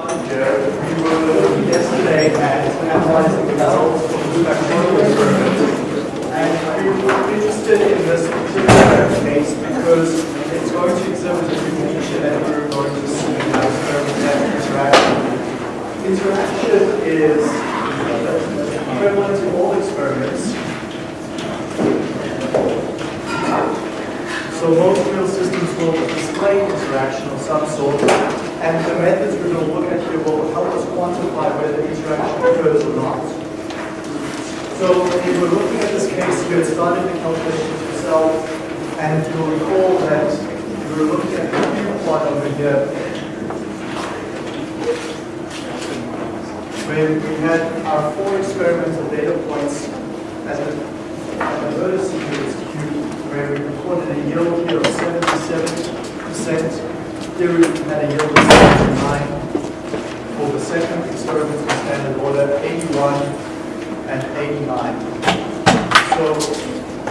we were yesterday at analyzing the results. And we were interested in this particular case because it's going to exhibit a that we're going to see interaction. Interaction is equivalent to all experiments. So most real systems will display interaction of some sort, and the methods we're going to look at here will help us quantify whether interaction occurs or not. So if we're looking at this case, you had started the calculation yourself, and you'll recall that we were looking at the cube plot over here, where we had our four experimental data points at the, at the vertices cube, where we recorded a yield here of 77%. A yield of 79 for the second experimental standard order, 81 and 89. So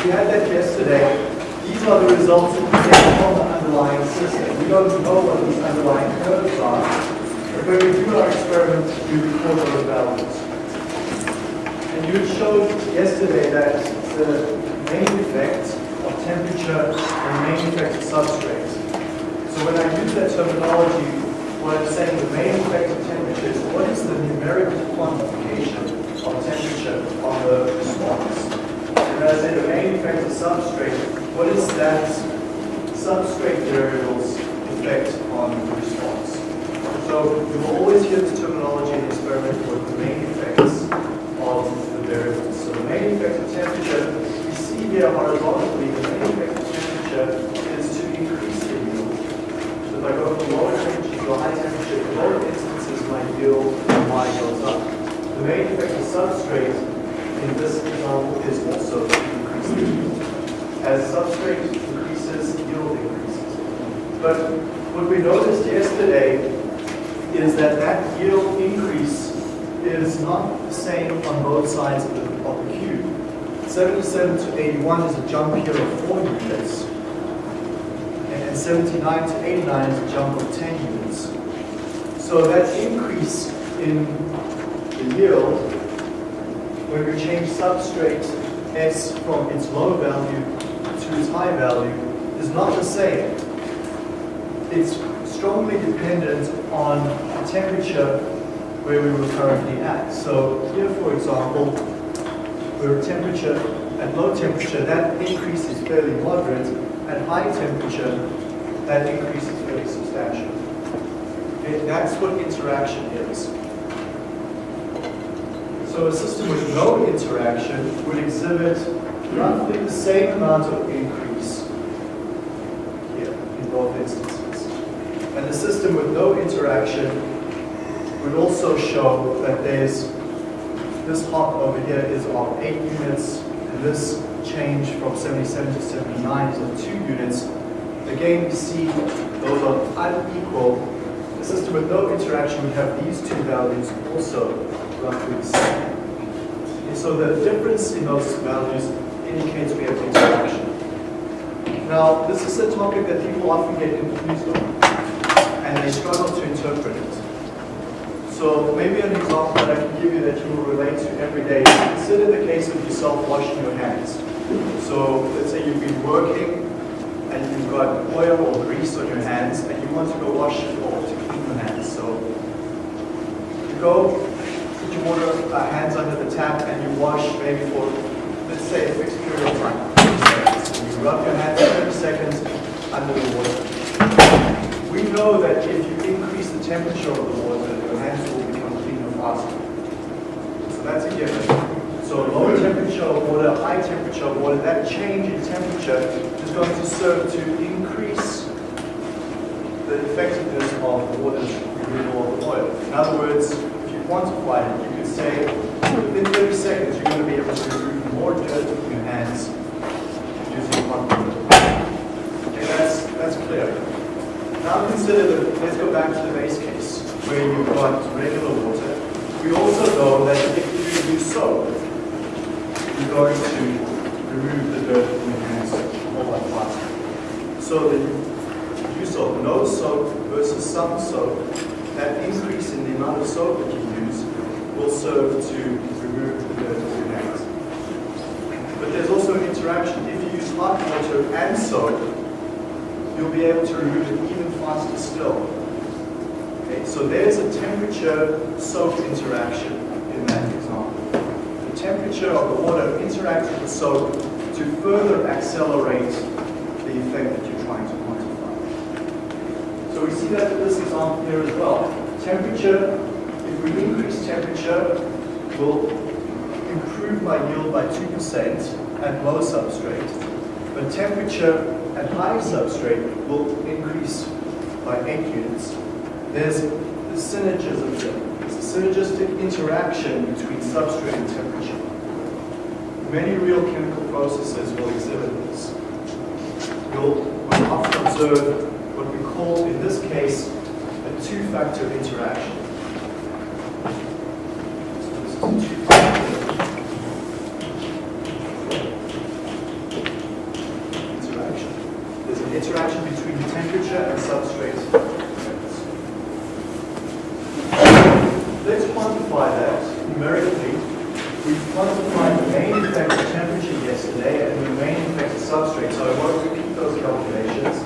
we had that yesterday. These are the results that we get from the underlying system. We don't know what these underlying curves are, but when we do our experiment, we record those values. And you showed yesterday that the main effect of temperature and main effect of substrate. So when I use that terminology, what I'm saying the main effect of temperature is what is the numerical quantification of temperature on the response. And as I say the main effect of substrate, what is that substrate variable's effect on the response? So you will always hear this terminology in the experiment with the main effects of the variables. So the main effect of temperature, we see here horizontally, the main effect of temperature is to increase the yield. So if I go from lower temperature to high temperature, in both instances my yield Y goes up. The main effect of substrate in this example is also to increase the yield. As substrate increases, yield increases. But what we noticed yesterday is that that yield increase is not the same on both sides of the, of the cube. 77 to 81 is a jump here of 4 units, and 79 to 89 is a jump of 10 units. So that increase in the yield, when we change substrate S from its low value to its high value, is not the same. It's strongly dependent on the temperature where we were currently at. So here, for example, where temperature, at low temperature, that increase is fairly moderate. At high temperature, that increase is fairly substantial. Okay, that's what interaction is. So a system with no interaction would exhibit roughly the same amount of increase here in both instances. And the system with no interaction would also show that there's this hop over here is of 8 units, this change from 77 to 79 is of 2 units. Again, we see those are unequal. The system with no interaction would have these two values also roughly the same. And so the difference in those values indicates we have interaction. Now, this is a topic that people often get confused on, and they struggle to interpret. So maybe an example that I can give you that you will relate to every day. Consider the case of yourself washing your hands. So let's say you've been working and you've got oil or grease on your hands and you want to go wash it off to clean your hands. So you go, put your water uh, hands under the tap and you wash maybe for, let's say, a fixed period of time, 30 seconds. You rub your hands for 30 seconds under the water. We know that if you increase the temperature of the water, your hands will become cleaner faster. So that's a given. So lower temperature water, high temperature water, that change in temperature is going to serve to increase the effectiveness of removal of oil. In other words, if you quantify it, you could say within 30 seconds you're going to be able to remove more dirt from your hands using one water. Okay, that's, that's clear. Now consider the, let's go back to the base case, where you've got regular water. We also know that if you use soap, you're going to remove the dirt from your hands a whole lot faster. So the use of no soap versus some soap that increase in the amount of soap that you use will serve to remove the dirt or gas. But there's also an interaction. If you use hot water and soap, you'll be able to remove it even faster still. Okay, so there's a temperature soap interaction in that example. The temperature of the water interacts with the soap to further accelerate the effect that you're trying to quantify. So we see example here as well. Temperature, if we increase temperature, will improve my yield by 2% at low substrate. But temperature at high substrate will increase by 8 units. There's a synergism there. It's a synergistic interaction between substrate and temperature. Many real chemical processes will exhibit this. You'll, often observe what we call, in this case, a two-factor interaction. Interaction. There's an interaction between temperature and substrate. Let's quantify that numerically. We quantified the main effect of temperature yesterday and the main effect of substrate, so I won't repeat those calculations.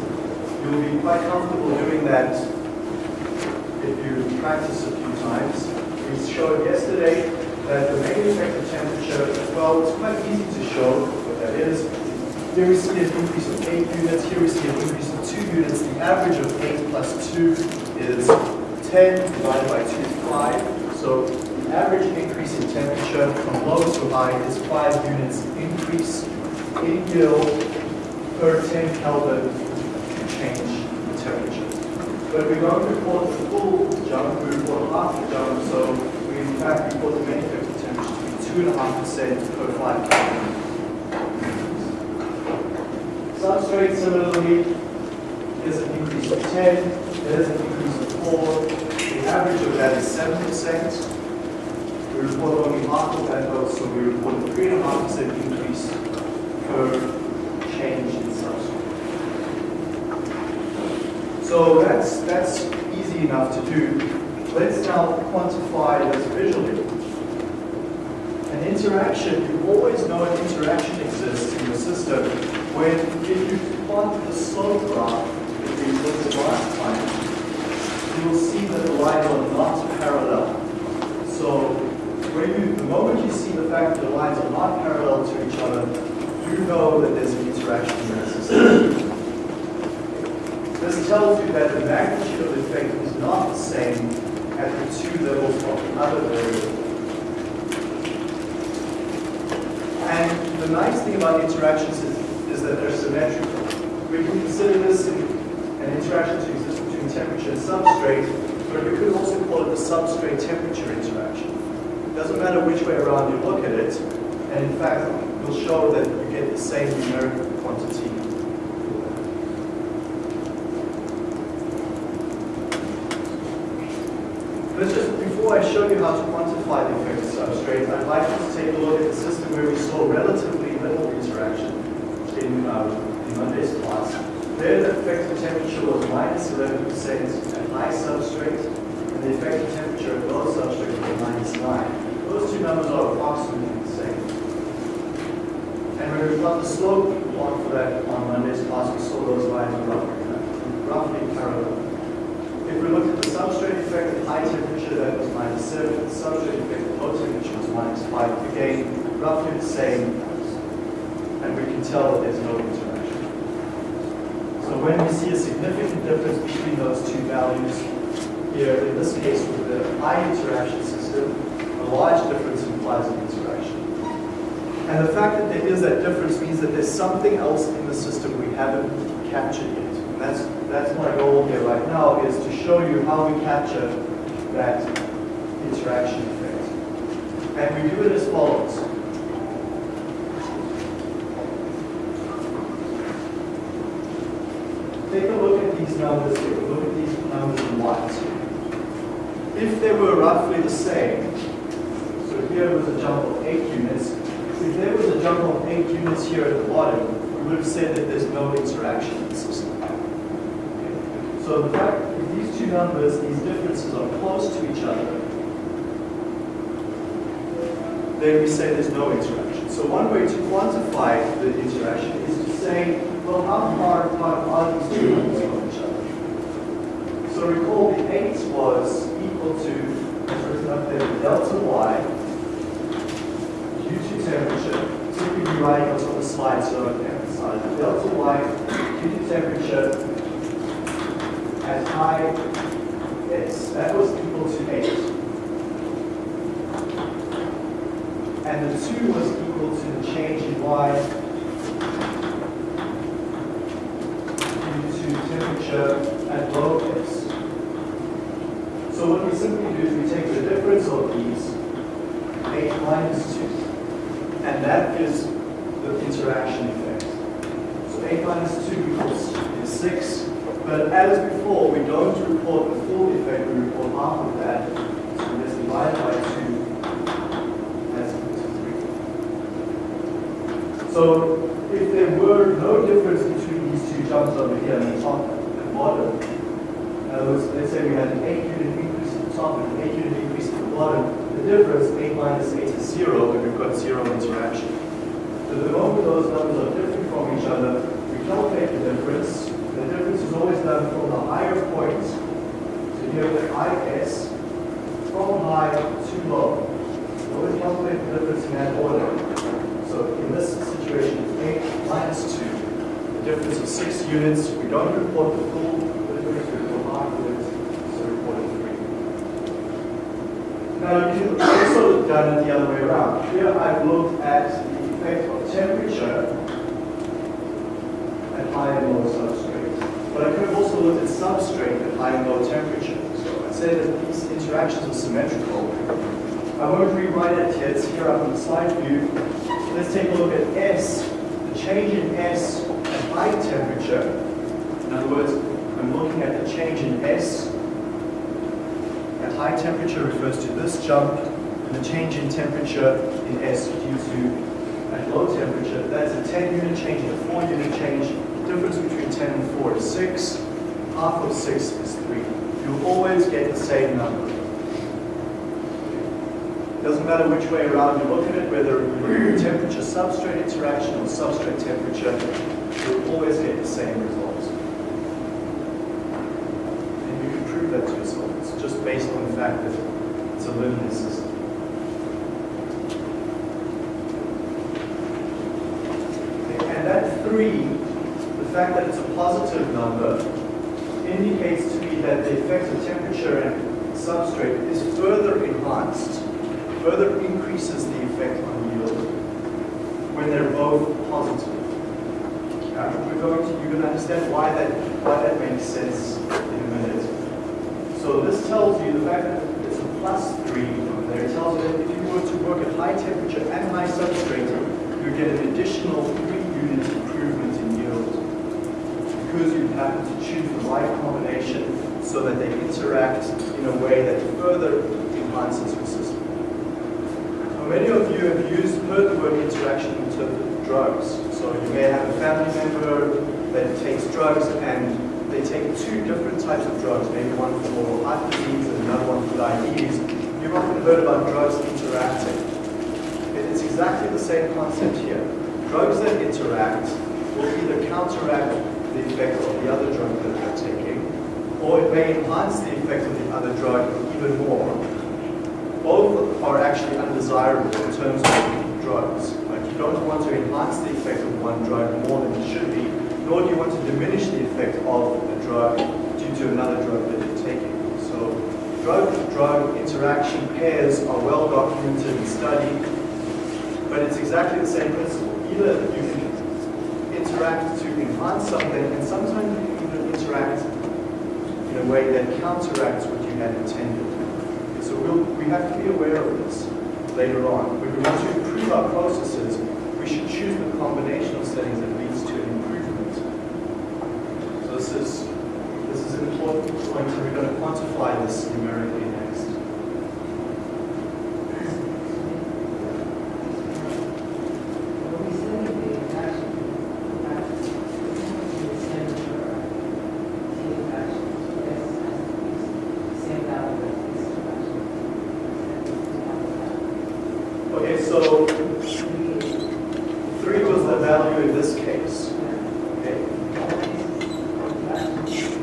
You'll be quite comfortable doing that practice a few times. We showed yesterday that the main effect of temperature, well, it's quite easy to show what that is. Here we see an increase of 8 units, here we see an increase of 2 units. The average of 8 plus 2 is 10 divided by 2 is 5. So the average increase in temperature from low to high is 5 units increase in yield per 10 Kelvin change in temperature. But we don't report the full we report half jump, so we in fact report the of temperature to be 2.5% per 5 Kelvin. Substrate similarly is an increase of 10, there's an increase of 4, the average of that is 7%. We report only half of that though, so we report a 3.5% increase per change in substrate. So that's, that's easy enough to do. Let's now quantify this visually. An interaction, you always know an interaction exists in the system when if you plot the slope graph that we looked at last time, you will see that the lines are not parallel. So when you, the moment you see the fact that the lines are not parallel to each other, you know that there's an interaction in that system. This tells you that the magnitude of the effect is not the same at the two levels of the other variable. And the nice thing about interactions is, is that they're symmetrical. We can consider this in, an interaction to exist between temperature and substrate, but we could also call it the substrate temperature interaction. It doesn't matter which way around you look at it, and in fact, we'll show that you get the same numerical quantity. Let's just, I show you how to quantify the effect of substrate, I'd like you to take a look at the system where we saw relatively little interaction in, um, in Monday's class. There, the effective temperature was minus 11% at high substrate, and the effective temperature at low substrate was minus 9. Those two numbers are approximately the same. And when we got the slope plot for that on Monday's class, we saw those lines roughly, roughly parallel. If we look at the substrate effect at high temperature, that was minus 7. The subject effect at low temperature was minus 5. Again, roughly the same, and we can tell that there's no interaction. So when we see a significant difference between those two values, here in this case with the high interaction system, a large difference implies an interaction. And the fact that there is that difference means that there's something else in the system we haven't captured yet. And that's, that's my goal here right now, is to show you how we capture that interaction effect. And we do it as follows. Take a look at these numbers here. Look at these numbers in white. If they were roughly the same, so here was a jump of 8 units, if there was a jump of 8 units here at the bottom, we would have said that there's no interaction in the system. So the fact, if these two numbers, these differences are close to each other, then we say there's no interaction. So one way to quantify the interaction is to say, well, how far apart are these two numbers from each other? So recall the 8 was equal to, written up delta y due to temperature. Typically writing on the slide, so I emphasize delta y due to temperature at high s. That was equal to 8. and the 2 was equal to the change in y due to temperature at low s. So what we simply do is we take the difference of these, 8 minus 2, and that gives the interaction effect. So 8 minus 2 equals 6, but as before, we don't report the full effect, we report half of that. So divide by 2 So if there were no difference between these two jumps over here, on the top and bottom, words, let's say we had an 8 unit increase at the top and an 8 unit increase at the bottom, the difference, 8 minus 8 is 0, and we've got 0 interaction. So the moment those numbers are different from each other, we calculate the difference. Always done from the higher point, so here with IS, from high to low. We always calculate the difference in that order. So in this situation, 8 minus 2. The difference is 6 units. We don't report the full difference, we report of it, so report it 3. Now you can also done it the other way around. Here I've looked at the effect of temperature at high and low. Looked at substrate at high and low temperature. So I'd say that these interactions are symmetrical. I won't rewrite it here, it's here up on the slide view. Let's take a look at S, the change in S at high temperature. In other words, I'm looking at the change in S at high temperature refers to this jump, and the change in temperature in S due to at low temperature. That's a 10 unit change and a 4 unit change. The difference between 10 and 4 is 6. Half of 6 is 3. You'll always get the same number. Doesn't matter which way around you look at it, whether temperature substrate interaction or substrate temperature, you'll always get the same results. And you can prove that to yourself. It's just based on the fact that it's a linear system. Okay, And that three, the fact that it's a positive number, indicates to me that the effect of temperature and substrate is further enhanced further increases the effect on yield when they're both positive. Uh, we're going to, you're going to understand why that, why that makes sense in a minute. So this tells you the fact that it's a plus 3 over there. It tells you that if you were to work at high temperature and high substrate, you get an additional 3 units because you happen to choose the right combination so that they interact in a way that further enhances your system. Now, many of you have used, heard the word interaction in terms of drugs. So you may have a family member that takes drugs and they take two different types of drugs, maybe one for heart disease and another one for diabetes. You've often heard about drugs interacting. It's exactly the same concept here. Drugs that interact will either counteract the effect of the other drug that they're taking, or it may enhance the effect of the other drug even more both are actually undesirable in terms of drugs. Like you don't want to enhance the effect of one drug more than it should be, nor do you want to diminish the effect of a drug due to another drug that you're taking. So drug-drug interaction pairs are well documented and studied, but it's exactly the same principle. Either you can interact enhance something, and sometimes you can even interact in a way that counteracts what you had intended. So we'll, we have to be aware of this later on. When we want to improve our processes, we should choose the combination of settings that leads to an improvement. So this is, this is an important point, and we're going to quantify this numerically next. so three was the value in this case. Okay. You-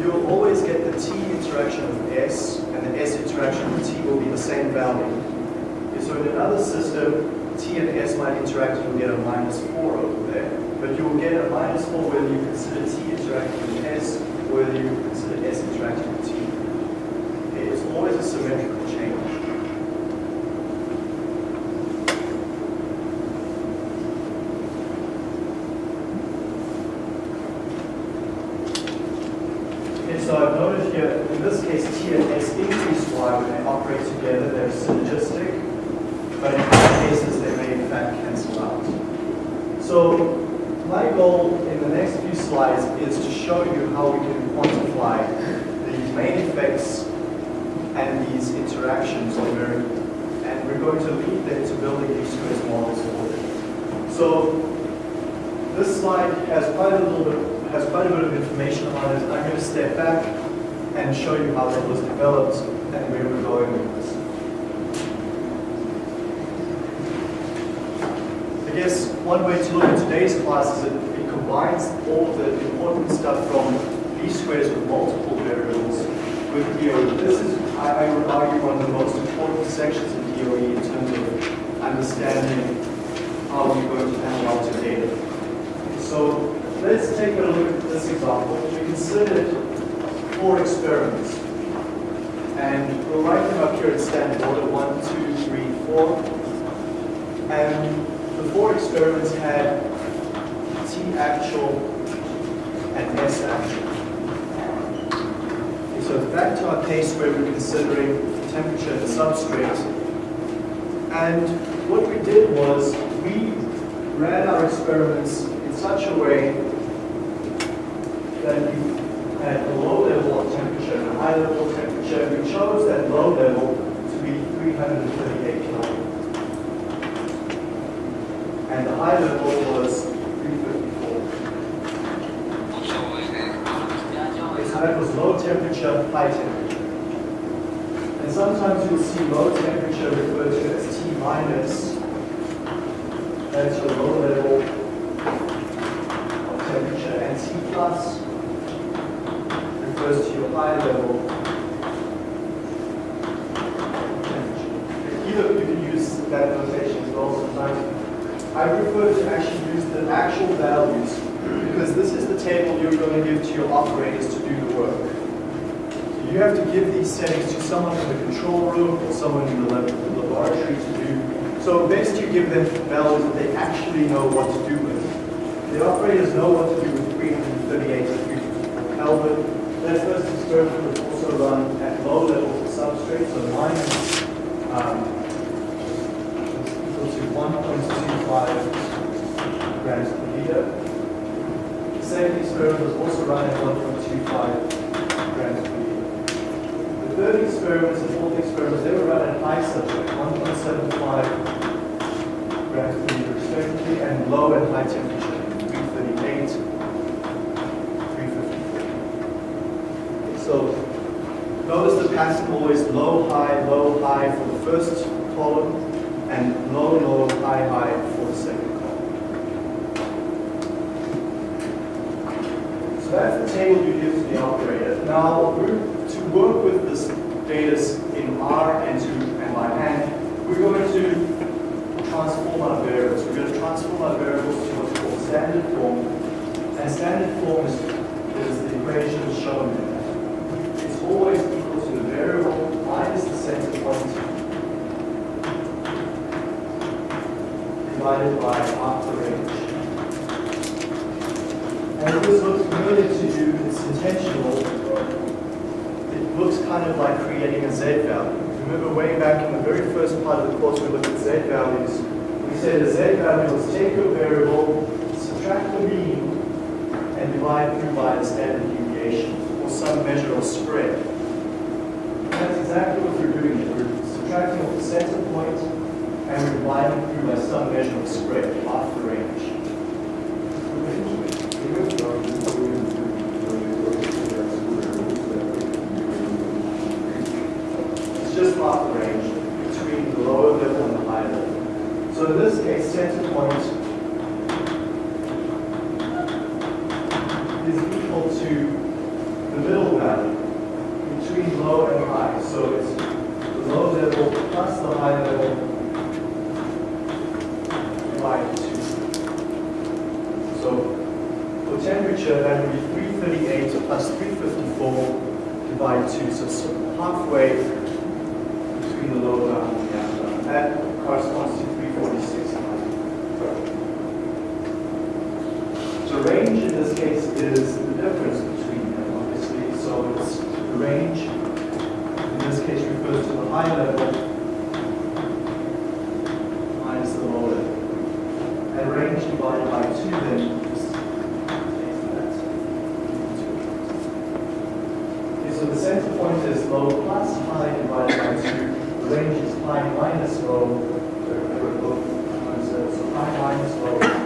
You'll always get the t interaction of s, and the s interaction of t will be the same value. Okay, So in another system, t and s might interact, you'll get a minus 4 over there. But you'll get a minus 4 whether you consider t interacting with s, or whether you consider s interacting with t. Okay, it's always a symmetrical change. Okay, so I've noted here, in this case, T and S increase Y when they operate together, they're synergistic, but in other cases, they may in fact cancel out. So my goal in the next few slides is to show you how we can quantify these main effects and these interactions on very, and we're going to lead them to building least squares models for them. So this slide has quite a little bit, has quite a bit of information it. I'm going to step back and show you how that was developed and where we're going with this. I guess one way to look at today's class is that it combines all the important stuff from least squares with multiple variables with DOE. This is, I, I would argue, one of the most important sections of DOE in terms of understanding how we're going to analyze your data. So let's take a look at this example. Considered four experiments. And we'll write them up here in standard order, one, two, three, four. And the four experiments had T actual and S actual. Okay, so back to our case where we're considering temperature and substrate. And what we did was we ran our experiments in such a way that we had a low level of temperature and a high level of temperature. We chose that low level to be 338 Kelvin. And the high level was 354. Okay, so that was low temperature, high temperature. And sometimes you'll see low temperature referred to as T minus. That's your low level of temperature. And T plus refers to your high level temperature. Either you can use that notation as well sometimes. I prefer to actually use the actual values because this is the table you're going to give to your operators to do the work. So you have to give these settings to someone in the control room or someone in the lab- the laboratory to do. So best you give them values that they actually know what to do with. The operators know what to do with 338 to 354 Kelvin. That first experiment was also run at low levels of substrate, so minus um, to 1.25 grams per liter. The second experiment was also run at 1.25 grams per liter. The third experiment and fourth experiment, they were run at high substrate, 1.75 grams per liter respectively, and low and high temperature, 338, 354. So notice the pattern always low, high, low, high for the first column, and low, low, high, high for the second column. So that's the table you give to the operator. Now, to work with this data in R and to and by hand, we're going to transform our variables. We're going to transform our variables to what's called standard form. And standard form is the equation shown there. It's always equal to the variable minus the center point divided by half the range. And if this looks familiar to you, it's intentional. It looks kind of like creating a z value. Remember way back in the very first part of the course we looked at z values. We said a z value is take your variable, subtract the mean, and divide through by the standard deviation, or some measure of spread. And that's exactly what we're doing here. We're subtracting off the and through by some measure of spread, half the range. It's just half the range between the lower level to the middle value between low and high. So it's the low level plus the high level divided two. So for temperature, that would be 338 plus 354 divided 2. So it's halfway between the lower bound and the upper bound. That corresponds to 346. So range in this case is the difference between them, obviously. So it's the range, in this case, refers to the high level minus the low level. And range divided by 2 then just takes that. Okay, so the center point is low plus high divided by 2. The range is high minus low. They're- they're both times, uh, So high minus low. minus.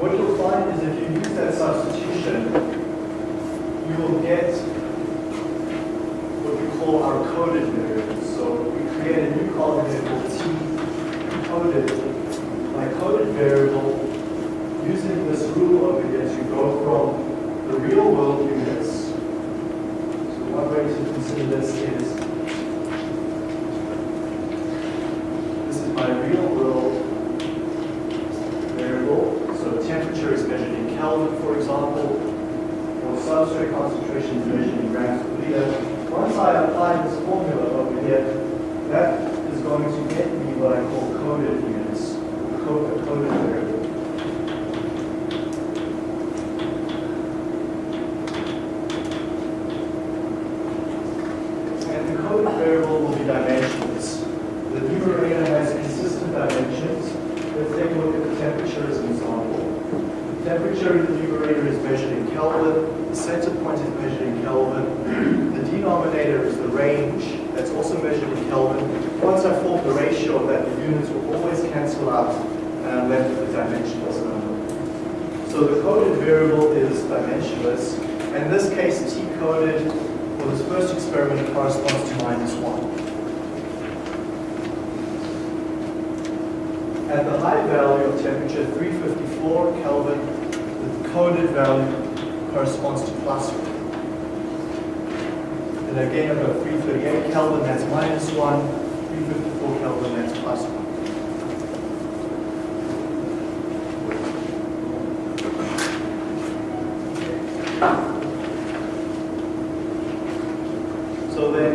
What you'll find is if you use that substitution, you will get what we call our coded variables. So we create a new column here called T coded. My coded variable, using this rule over here you go from the real world units. So one way to consider this is this is my real world variable. So temperature is measured in Kelvin, for example, or substrate concentration is measured in grams per liter. Once I apply this formula over here, that is going to get me what I call coded units, co- coded variable. And the coded variable will be dimensionless. The numerator has consistent dimensions. Let's take a look at the temperature as an example. The temperature in the numerator is measured in Kelvin. The center point is measured in Kelvin. The denominator is the range. That's also measured in Kelvin. Once I form the ratio of that, the units will always cancel out, and I'm left with a dimensionless number. So the coded variable is dimensionless. And in this case, T coded for this first experiment corresponds to minus 1. At the high value of temperature, 354 Kelvin, the coded value corresponds to plus 1. And again, I've got 338 Kelvin, that's minus 1. 354 Kelvin, that's plus 1. So then,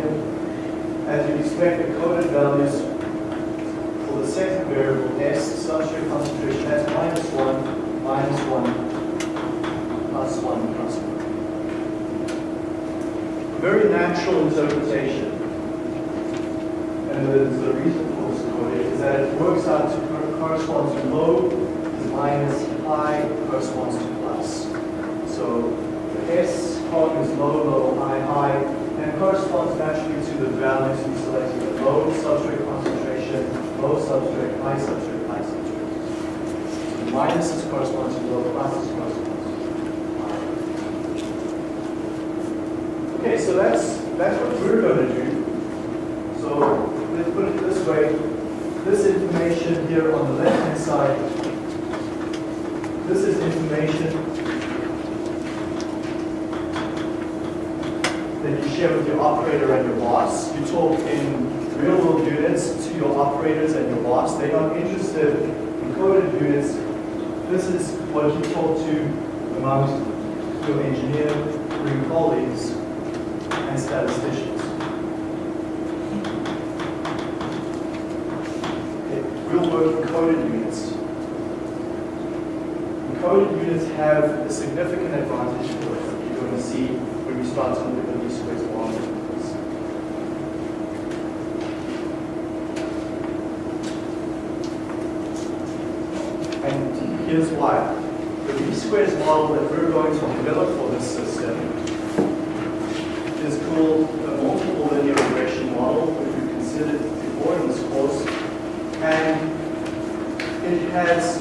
as you'd expect, the coded values for the second variable, S, substrate concentration, that's minus 1, minus 1, plus 1, plus 1. A natural interpretation, and there's a reason for this code, is that it works out to cor- correspond to low minus, high corresponds to plus. So the S column is low, low, high, high, and corresponds naturally to the values we selected, the low substrate concentration, low substrate, high substrate, high substrate. So minuses correspond to low, pluses correspond to high. Okay, so that's, that's what we're going to do. So let's put it this way. This information here on the left-hand side, this is information that you share with your operator and your boss. You talk in real world units to your operators and your boss. They're not interested in coded units. This is what you talk to amongst your engineer, your colleagues statisticians. Okay, world coded units. Coded units have a significant advantage for us. You're going to see when we start to look at the least squares law. And here's why. The least squares model that we're going to develop for this system is called a multiple linear regression model, which we considered before in this course. And it has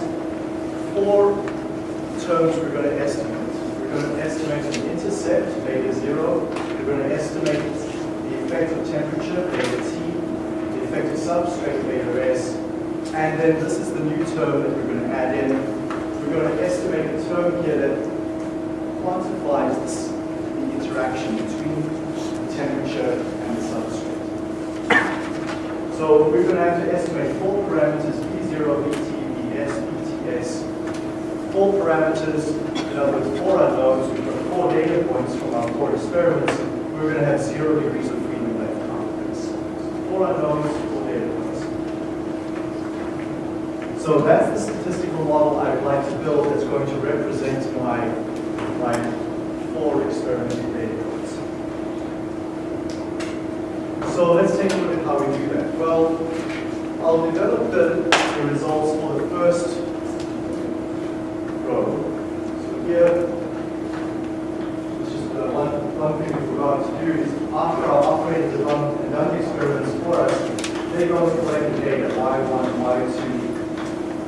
four terms we're going to estimate. We're going to estimate an intercept, beta zero. We're going to estimate the effect of temperature, beta t, the effect of substrate beta S. And then this is the new term that we're going to add in. We're going to estimate a term here that quantifies this, the interaction between temperature and the substrate. So we're going to have to estimate four parameters, V0, VT, VS, VTS. Four parameters, in other words, four unknowns. We've got four data points from our four experiments. We're going to have zero degrees of freedom left. Four unknowns, four data points. So that's the statistical model I would like to build that's going to represent my, my four experimental data points. So let's take a look at how we do that. Well, I'll develop the, the results for the first row. So here, just uh, one, one thing we forgot to do is after our operators have run and done the experiments for us, they go and collect the data, y1, y2,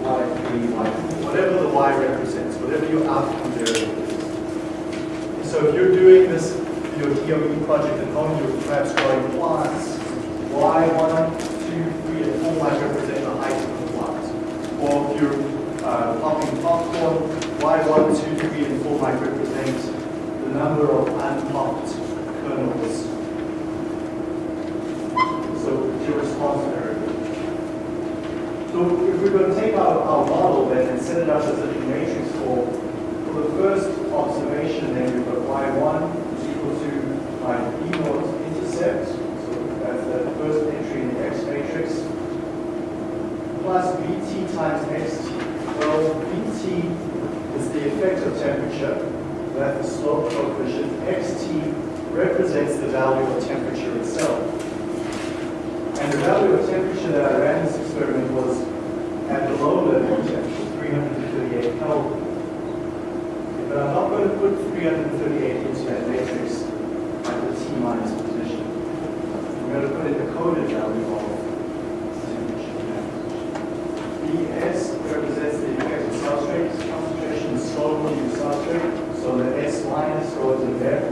y3, y4, whatever the y represents, whatever your outcome variable is. So if you're doing this, your DOE project at home, you're perhaps drawing plots, y1, 2, 3, and 4 might represent the height of the plot. Or if you're uh, popping popcorn, y1, 2, 3, and 4 might represent the number of unpopped kernels. So it's your response variable. So if we're going to take our, our model then and set it up as a matrix for, for the first observation, then we've got y1 is equal to my e naught intercept, so that's the first entry in the X matrix, plus Vt times Xt. Well, Vt is the effective temperature, that's the slope coefficient. Xt represents the value of temperature itself. And the value of temperature that I ran this experiment was at the low level temperature, 338 Kelvin. But I'm not going to put 338 into that matrix at the T minus position. I'm going to put in the coded value of temperature. Vs represents the effective substrate concentration, slope of the substrate, so the S minus goes in there,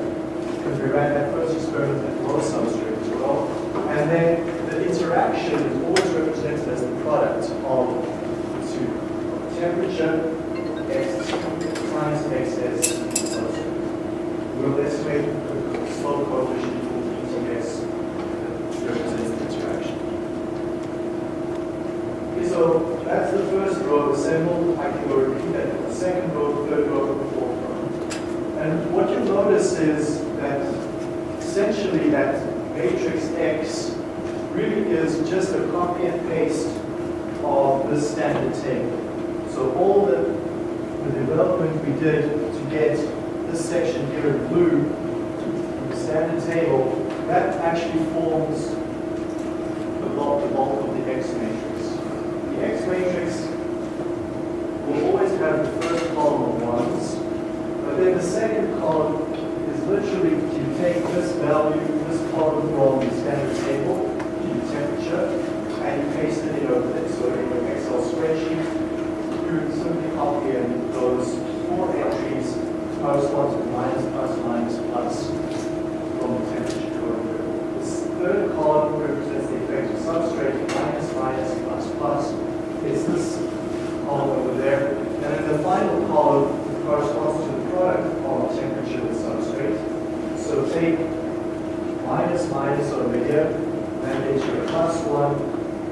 ran that first experiment at low substrate as well. And then the interaction is always represented as the product of the two. Temperature, X times XS substrate. We'll estimate the slope coefficient for VTS that represents the interaction. Okay, so that's the first row assembled. I can go repeat that for the second row, third row, fourth row. And what you'll notice is that essentially that matrix X really is just a copy and paste of the standard table. So all the, the development we did to get this section here in blue, the standard table, that actually forms the bulk, the bulk of the X matrix. The X matrix will always have the first column of ones, but then the second column is literally you take this value, this column from the standard table, the temperature, and you paste it in over there. So in your Excel spreadsheet, you simply copy in those four entries correspond to minus, plus, minus, plus from the temperature code. This third column represents the effective substrate, minus, minus, plus, plus. It's this column over there. And then the final column corresponds to the product of temperature and substrate. So take minus, minus over here, and it's your plus one,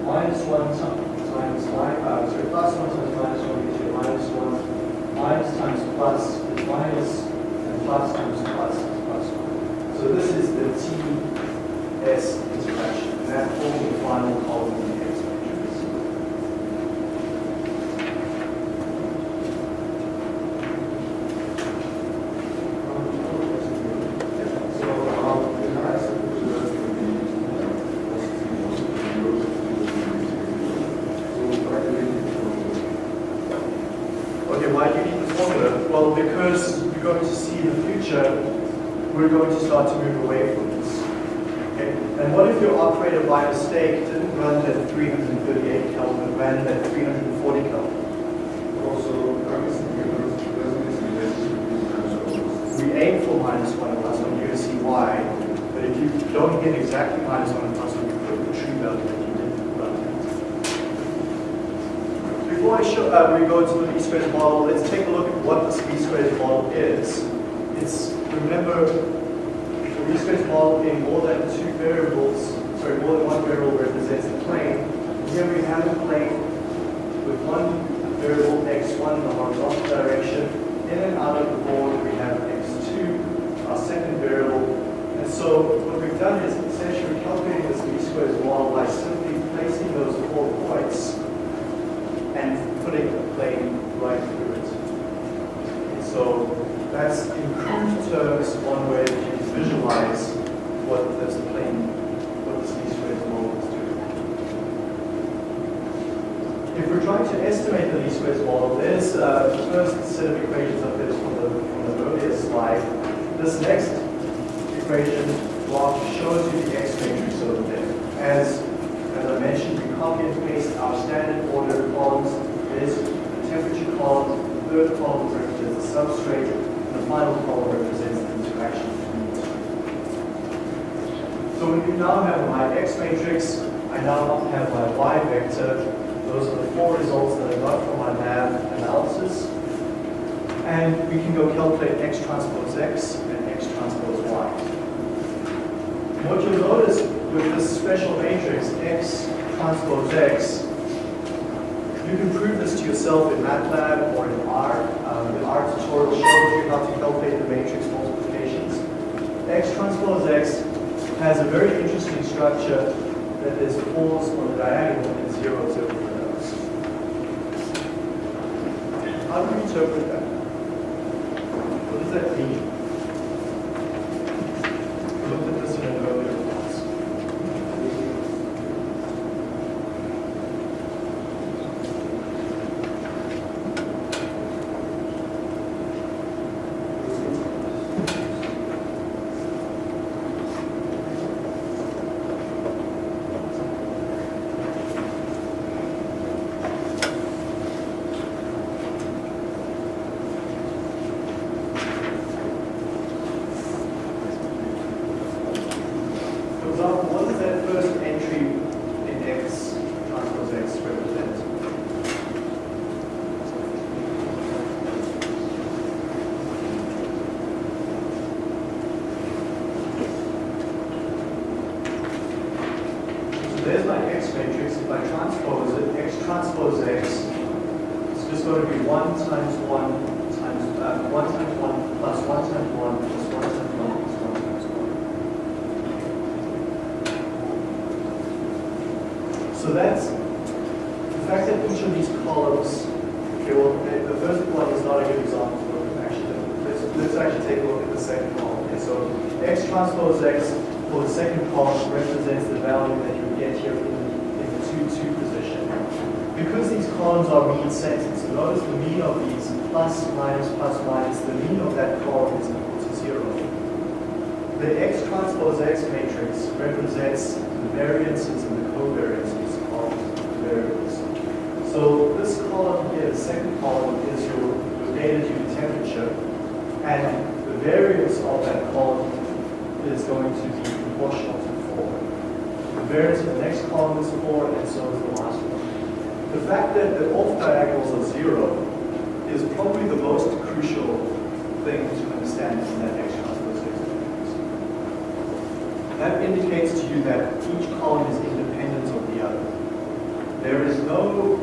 minus one times minus uh, sorry, plus one times minus one gives you minus one, minus times plus is minus, and plus times plus is plus one. So this is the TS interaction, and that forms the final column by mistake didn't run at 338 Kelvin, it ran at 340 Kelvin. Also, we aim for minus 1 1 you see why but if you don't get exactly minus 1 1, you put the true value that you didn't run at. Before I show, uh, we go to the least-squares model, let's take a look at what this least-squares model is. It's, remember, the least-squares model in more than two variables sorry, more than one variable represents a plane. Here we have a plane with one variable x1 in the horizontal direction. In and out of the board, we have x2, our second variable. And so what we've done is essentially calculating this least squares model by simply placing those four points and putting a plane right through it. And so that's in crude terms one way that you can visualize what this plane, what this least squares model is doing. If we're trying to estimate the least squares model, there's uh, the first set of equations up there from the, from the earlier slide. This next equation block shows you the x matrix over there. As, as I mentioned, we copy and paste our standard order columns. There's the temperature column, the third column represents the substrate, and the final column represents the interaction. So when you now have my x matrix, I now have my y vector. Those are the four results that I got from my lab analysis. And we can go calculate x transpose x and x transpose y. What you'll notice with this special matrix, x transpose x, you can prove this to yourself in MATLAB or in R. Um, the R tutorial shows you how to calculate the matrix multiplications. X transpose x has a very interesting structure that there's fours on the diagonal and zeros everywhere else. How do you interpret that? Second column, is your, your data due temperature, and the variance of that column is going to be proportional to 4. The variance of the next column is 4, and so is the last one. The fact that the off diagonals are 0 is probably the most crucial thing to understand in that transpose That indicates to you that each column is independent of the other. There is no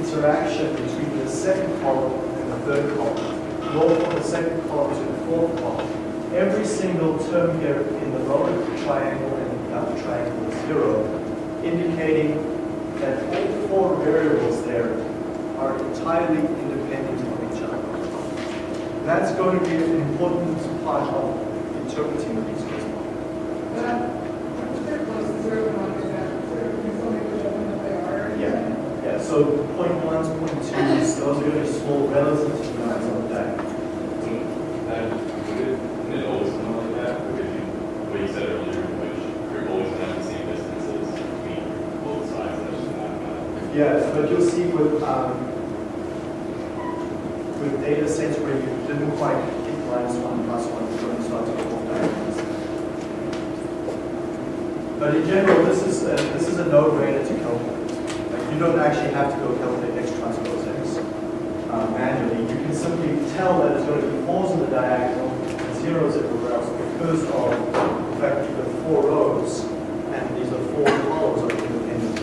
interaction between the second column and the third column, nor from the second column to the fourth column. Every single term here in the lower triangle and the upper triangle is zero, indicating that all four variables there are entirely independent of each other. That's going to be an important part of interpreting the squares model. But uh, I'm very close to zero percent, so you still make the judgment that they are. Yeah, yeah, so point ones, those are going to be small relative to the lines on. And would it, always come like that? Because you, what you said earlier, which you're always gonna have the same distances between both sides, that's just not gonna. Yes, but you'll see with, um, with data sets where you didn't quite get minus one, plus one, you're going to start to go. But in general, this is, a- this is a no-brainer to calculate. Like, you don't actually have to go calculate X transpose uh, manually, you can simply tell that it's going to be fours in the diagonal and zeros everywhere else because of the fact that you've got four rows and these are four columns are independent.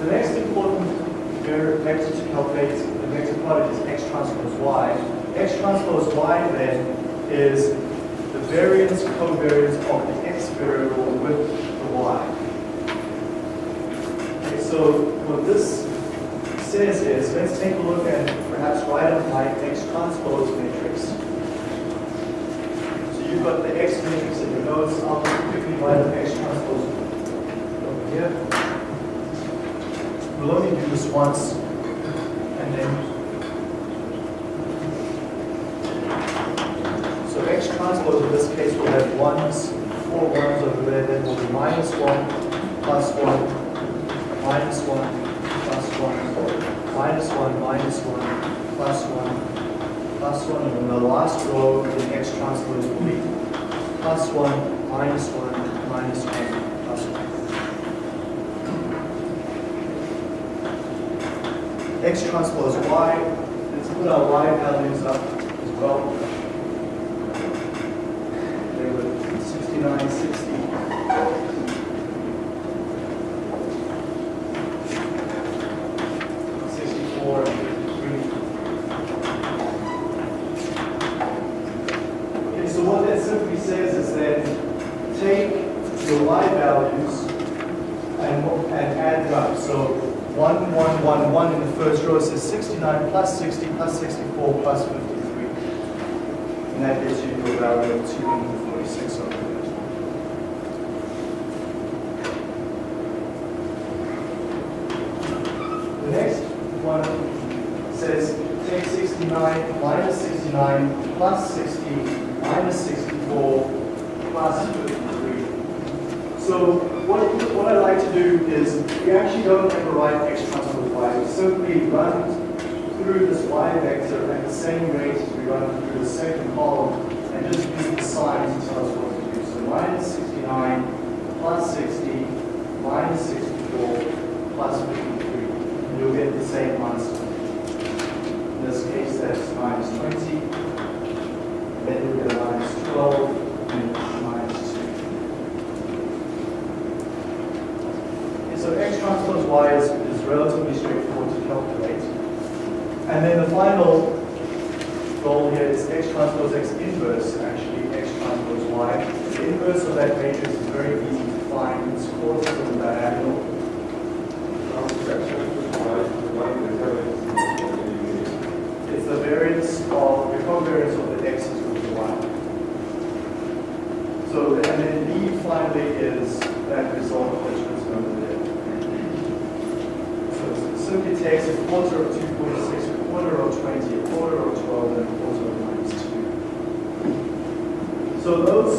The next important vector to calculate, the vector product is x transpose y. x transpose y then is the variance covariance of the x variable with the y. Okay, so what this my x transpose matrix. So you've got the x matrix in your notes. I'll quickly write up x transpose over here. We'll only do this once, 1 and the last row in x transpose will be plus 1, minus 1, minus 1, plus 1. x transpose y, let's put our y values up as well. 1, 1, 1, 1 in the first row says 69 plus 60 plus 64 plus 53. And that gives you your value of 246 over there. The next one says take 69 minus 69 plus 60 minus 64 plus 53. So what, what I like to do is we actually don't ever write x y. We simply run through this y vector at the same rate as we run through the second column and just use the signs to tell us what to do. So minus 69 plus 60 minus 64 plus 53. And you'll get the same answer. In this case, that's minus 20. Then you'll get a minus 12 and minus 2. Okay, so x transpose y is, is relatively straightforward to calculate. And then the final goal here is x transpose x inverse, actually, x transpose y. The inverse of that matrix is very easy to find. It's quarters of the diagonal. Now, section is why, why the variance It's the variance of, the covariance of the x's with the y. So, and then b finally is that result which was over there. So it simply takes a quarter of 246, a quarter of 20, a quarter of 12, and a quarter of minus 2. So those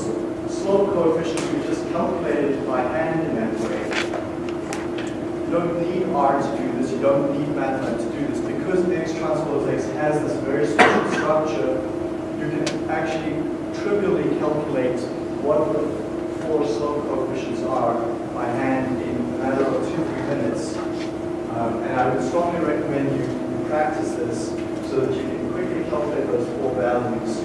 slope coefficients we just calculated by hand in that way. You don't need R to do this, you don't need MATLAB to do this, because the X transpose X has this very special structure, you can actually trivially calculate what the four slope coefficients are by hand in a matter of two, three minutes. Um, and I would strongly recommend you, you practice this so that you can quickly calculate those four values.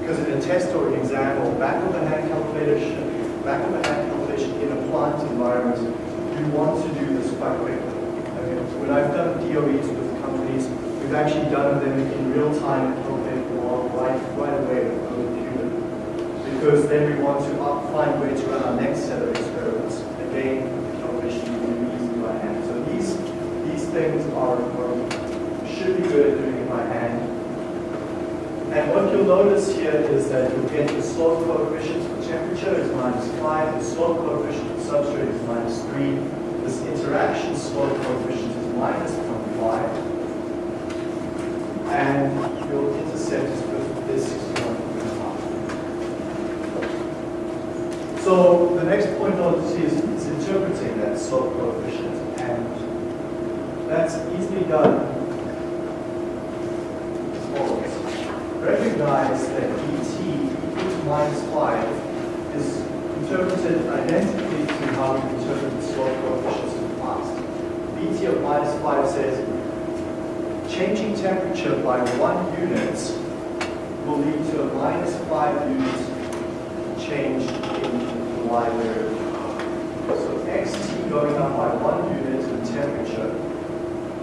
Because in a test or an exam or back of the hand calculation, back of the hand calculation in a plant environment, you want to do this quite quickly. Okay, When I've done DOEs with companies, we've actually done them in real time and calculated them all right, right away the. Because then we want to find ways to run our next set of experiments. Again, the calculation you can do by hand. So these, these things are, should be good at doing it by hand. And what you'll notice here is that you'll get the slope coefficient for temperature is minus 5, the slope coefficient for substrate is minus 3, this interaction slope coefficient is minus 0.5, and your intercept is is So the next point I want to see is, is interpreting that slope coefficient, and that's easily done as follows. Recognize that dt equal to minus 5 is interpreted identically to how we interpret the slope coefficients in the past. bt of minus 5 says, changing temperature by one unit will lead to a minus 5 unit change in the y variable. So xt going up by one unit in temperature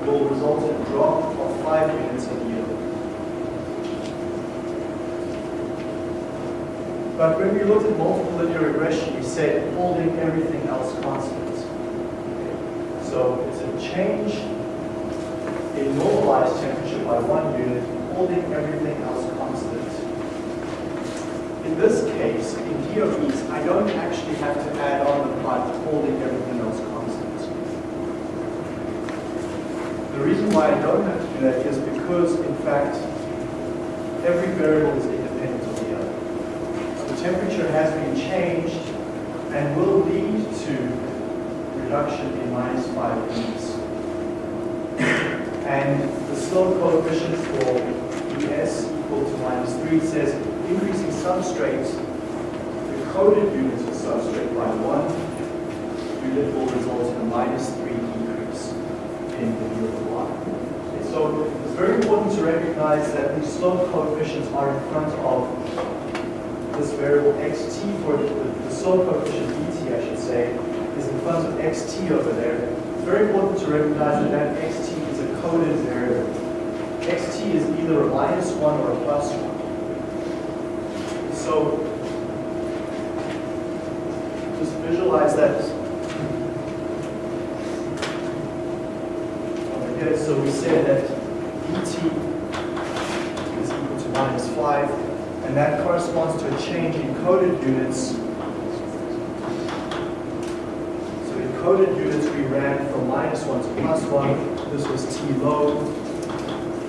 will result in a drop of 5 units in yield. But when we looked at multiple linear regression, we said holding everything else constant. So it's a change in normalized temperature by one unit, holding everything else. In this case, in DOEs, I don't actually have to add on the part holding everything else constant. The reason why I don't have to do that is because, in fact, every variable is independent of the other. So temperature has been changed and will lead to reduction in minus 5 units. And the slope coefficient for ES equal to minus 3 says increasing substrate, the coded units of substrate by 1 unit will result in a minus 3 decrease in the yield of Y. Okay, So it's very important to recognize that the slope coefficients are in front of this variable xt for the, the slope coefficient dt, I should say, is in front of xt over there. It's very important to recognize that that xt is a coded variable. xt is either a minus 1 or a plus 1. So just visualize that. Okay, so we say that dt is equal to minus 5, and that corresponds to a change in coded units so in coded units, we ran from minus 1 to plus 1. This was T low.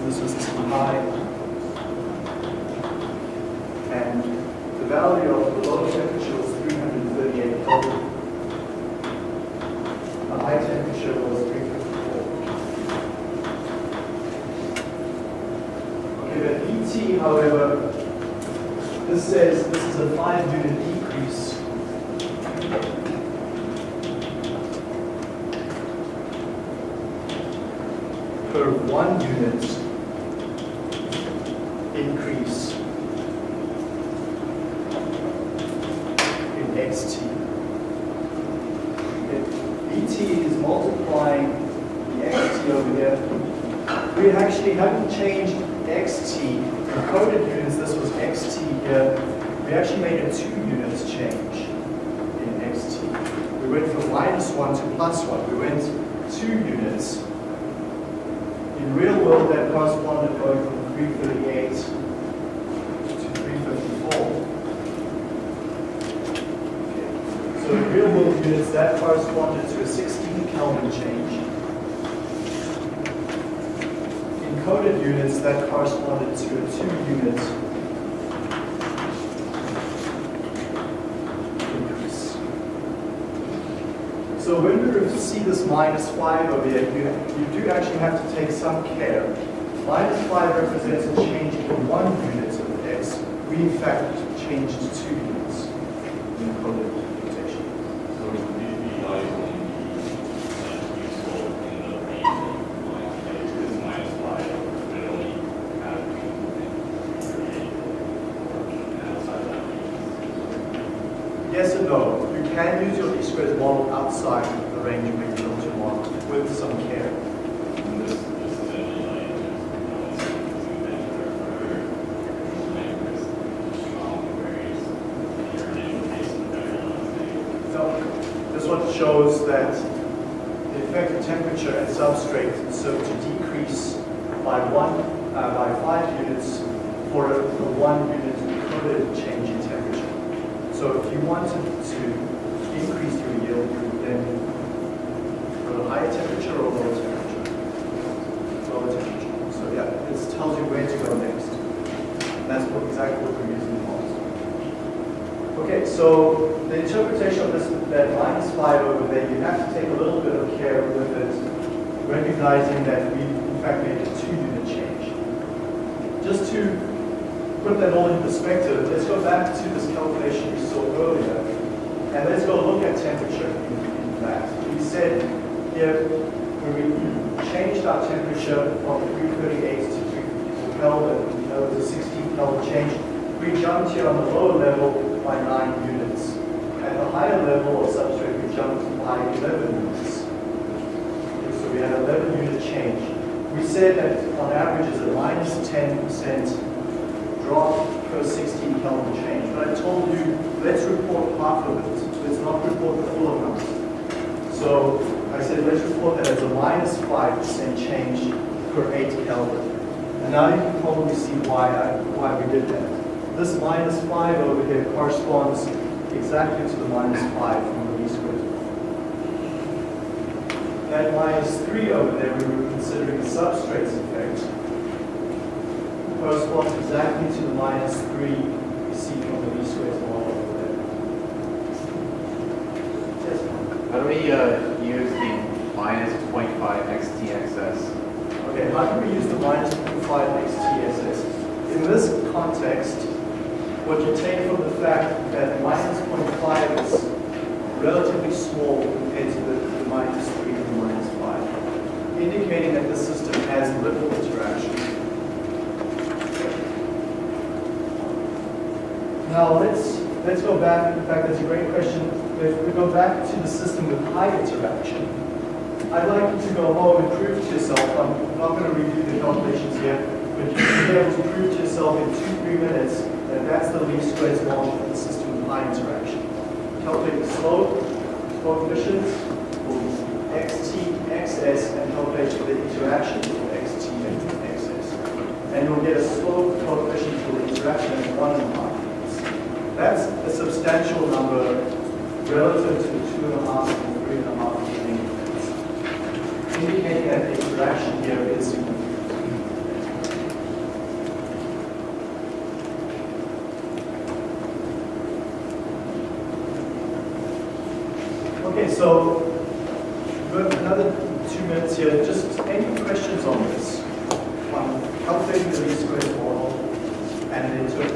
This was T high. And the value of the low temperature was 338 Kelvin. The high temperature was 354. Okay, but ET, however, this says this is a 5 unit decrease per one unit increase in xt. Bt is multiplying the xt over here, we actually haven't changed xt. In coded units, this was xt here. We actually made a two units change in xt. We went from minus one to plus one. We went two units. In real world, that corresponded going from 338 real world units that corresponded to a 16 Kelvin change. In coded units that corresponded to a 2 unit increase. So when we see this minus 5 over here, you, you do actually have to take some care. Minus 5 represents a change in one unit of x. We in fact changed 2 shows that the effective temperature at substrate so to decrease by one, uh, by five units for a, a one unit coded change in temperature. So if you wanted to increase your yield, you would then go to higher temperature or lower temperature? Lower temperature. So yeah, this tells you where to go next. And that's what, exactly what we're using in models. Okay, so the interpretation of this, that minus 5 over there, you have to take a little bit of care with it, recognizing that we in fact made a two-unit change. Just to put that all in perspective, let's go back to this calculation we saw earlier, and let's go look at temperature in, in that. We said here, when we changed our temperature from 338 to 354 Kelvin, that was a 16 Kelvin change, we jumped here on the lower level by 9 units. At the higher level of substrate, we jumped by 11 units. So we had 11 unit change. We said that on average is a minus 10% drop per 16 Kelvin change. But I told you, let's report half of it. Let's not report the full amount. So I said, let's report that as a minus 5% change per 8 Kelvin. And now you can probably see why, I, why we did that. This minus 5 over here corresponds exactly to the minus 5 from the least squares law. That minus 3 over there, we were considering the substrates effect, corresponds exactly to the minus 3 we see from the least squares law over there. Yes, How do we uh, use the minus 0.5 XTXS? Okay, how do we use the minus 0.5 XTSS? In this context, what you take from the fact that minus 0.5 is relatively small compared to the, the minus 3 and the minus 5, indicating that the system has little interaction. Now let's let's go back. In fact, that's a great question. If we go back to the system with high interaction, I'd like you to go home and prove to yourself, I'm not going to review the calculations here, but you should be able to prove to yourself in two, three minutes that that's the least squares law of the system high interaction. Calculate the slope, coefficients for xt, xs, and calculate the interaction for xt and xs. And you'll get a slope coefficient for the interaction of one and a half. That's a substantial number relative to the two and a half and three and a half units indicating that the interaction here is significant. Okay, so we've got another two minutes here. Just any questions on this? On calculating the least squares model and the interpretation